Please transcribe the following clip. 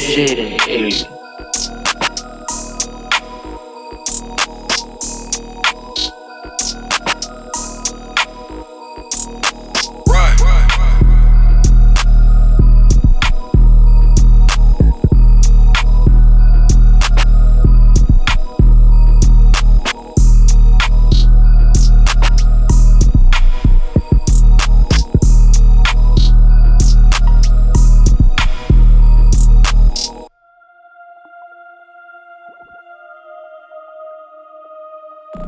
shit and hate. you